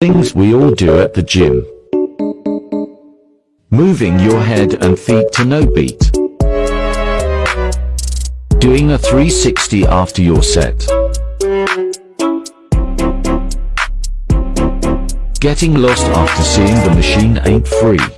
Things we all do at the gym. Moving your head and feet to no beat. Doing a 360 after your set. Getting lost after seeing the machine ain't free.